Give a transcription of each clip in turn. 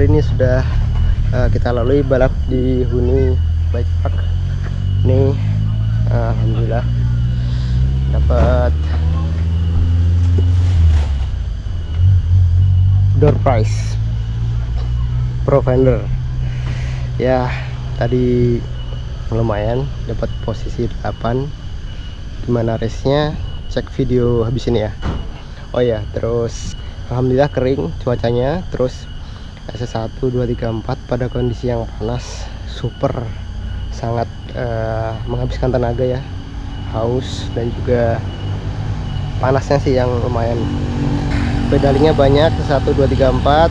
hari ini sudah uh, kita lalui balap di Huni Bike Park. Ini uh, alhamdulillah dapat door prize pro fender ya tadi lumayan dapat posisi 8 gimana race nya cek video habis ini ya. Oh ya terus Alhamdulillah kering cuacanya terus S1 2 3 4 pada kondisi yang panas super sangat uh, menghabiskan tenaga ya haus dan juga panasnya sih yang lumayan. Pedalingnya banyak 1 2 3 4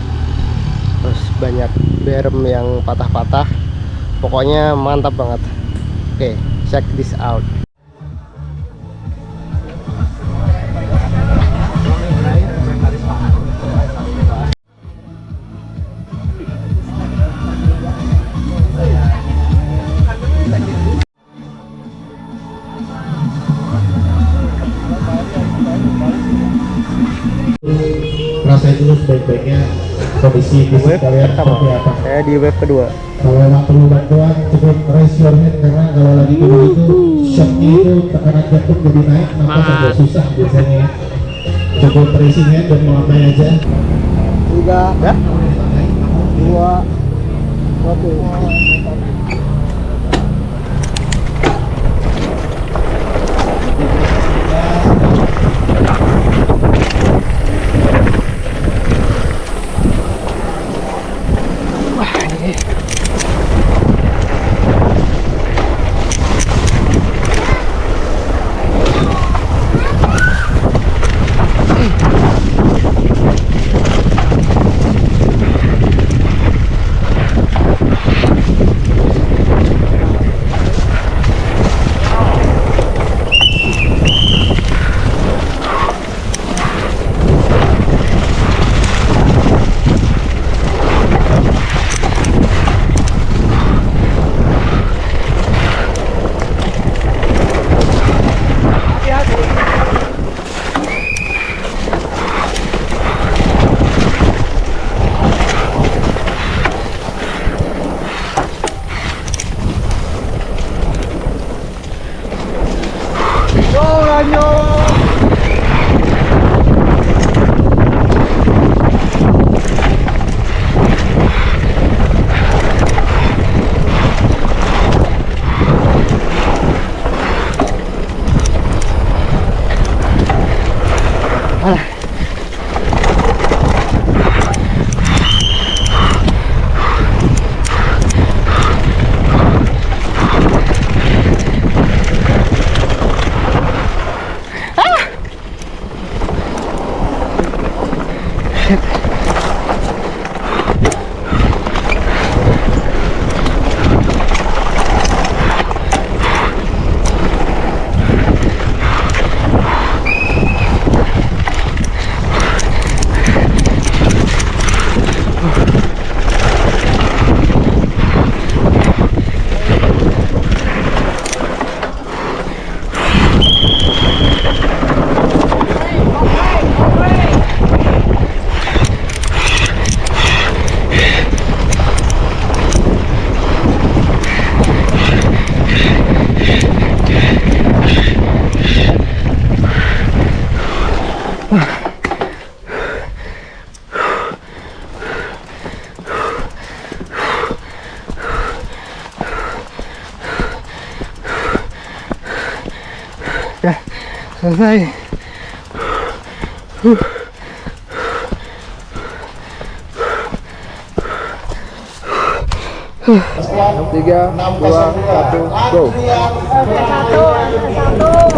terus banyak berm yang patah-patah. Pokoknya mantap banget. Oke okay, check this out kalian seperti apa saya di wave kedua. Kalau memang perlu bantuan cukup raise your hand karena kalau lagi dulu itu shocknya itu tekanan jantung jadi naik nafas agak susah biasanya. Cukup raising hand dan melambai aja. Tiga ya dua satu shit. Ya selesai. Tiga dua satu go. Satu satu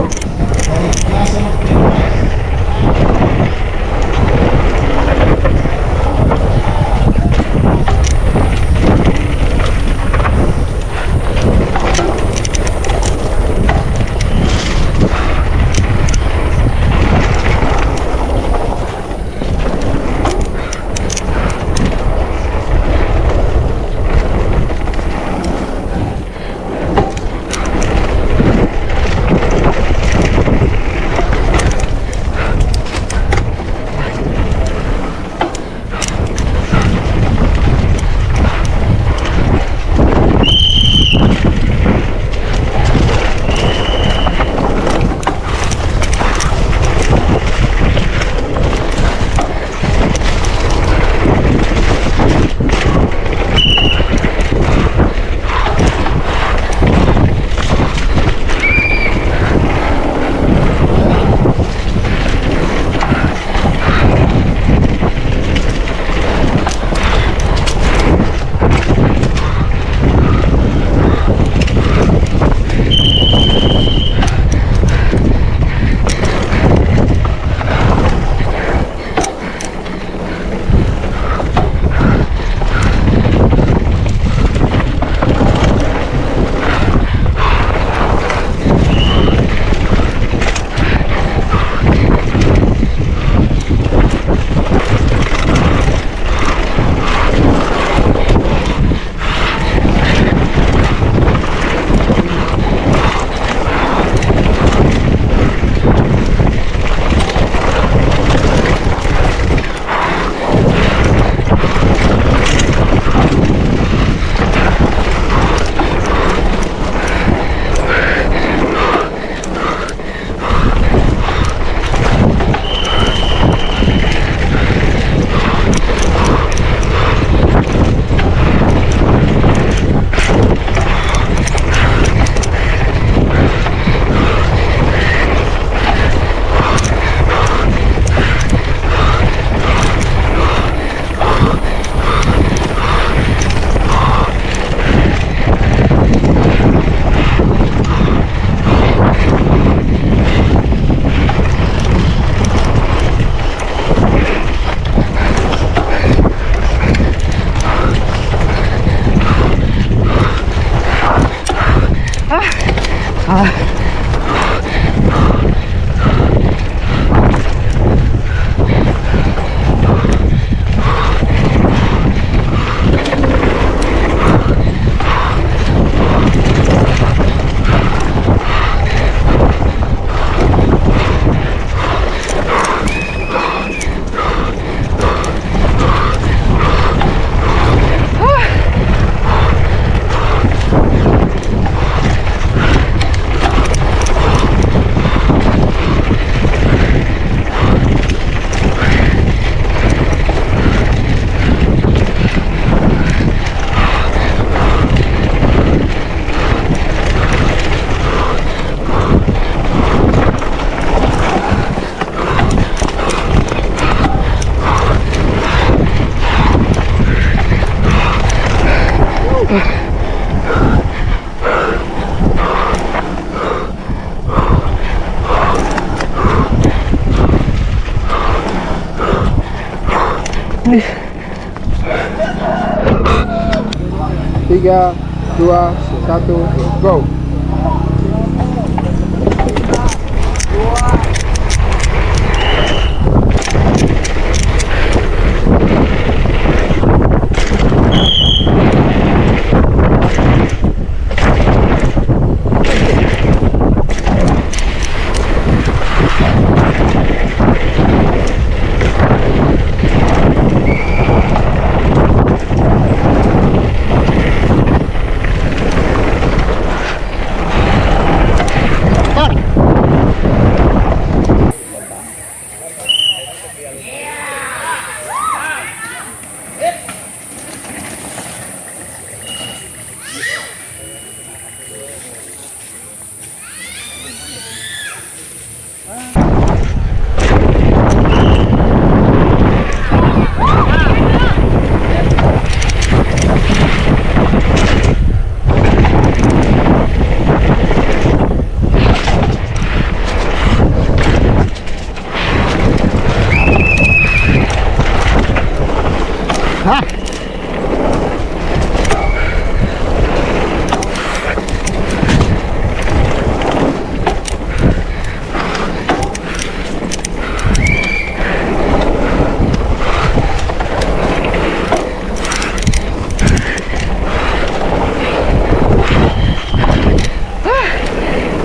tiga dua satu go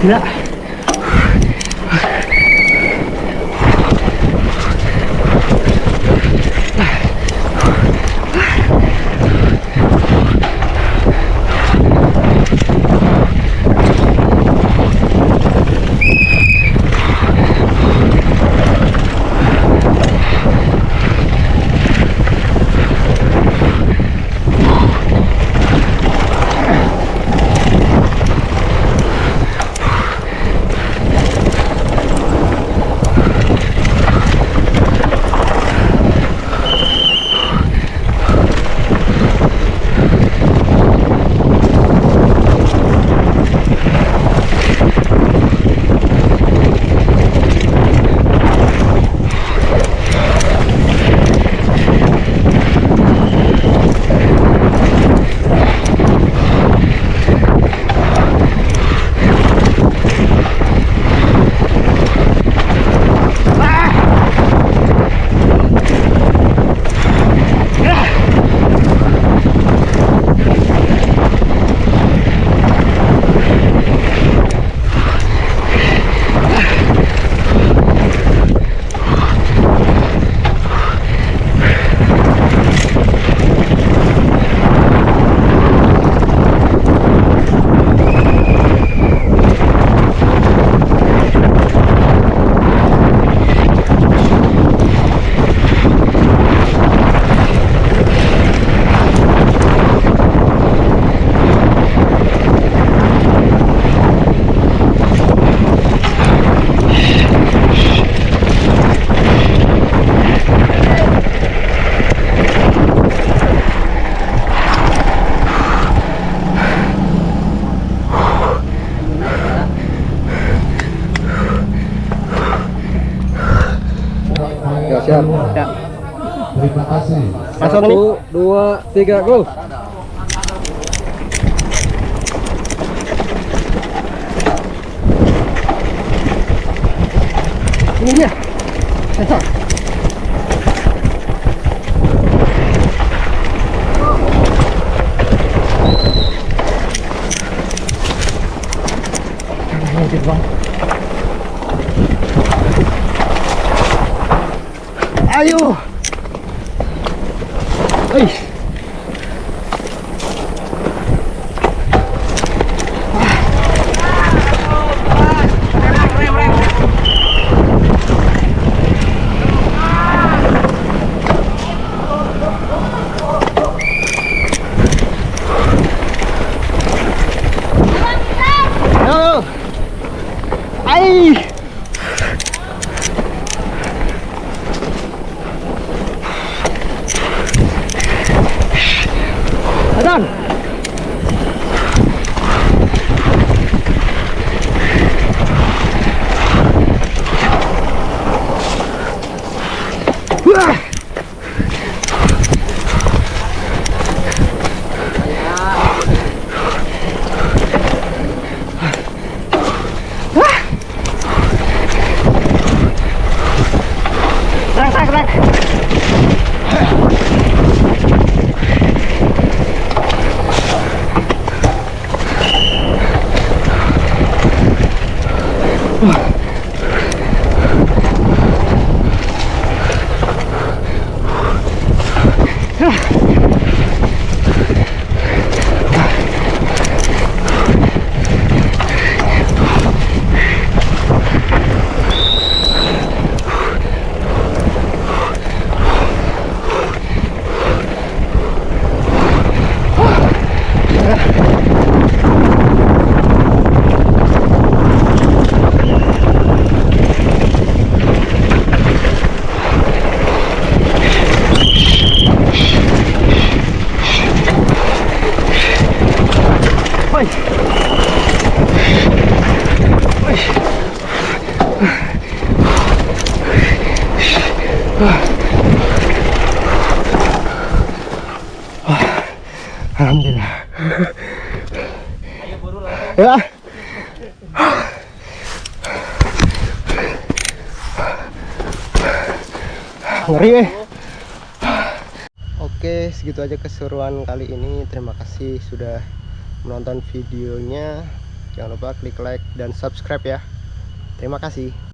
Yeah. Satu, dua, tiga, go. Ini dia. Sensor. Ayo. Alhamdulillah. Ya. Ngeri eh. Oke, segitu aja keseruan kali ini. Terima kasih sudah menonton videonya. Jangan lupa klik like dan subscribe ya. Terima kasih.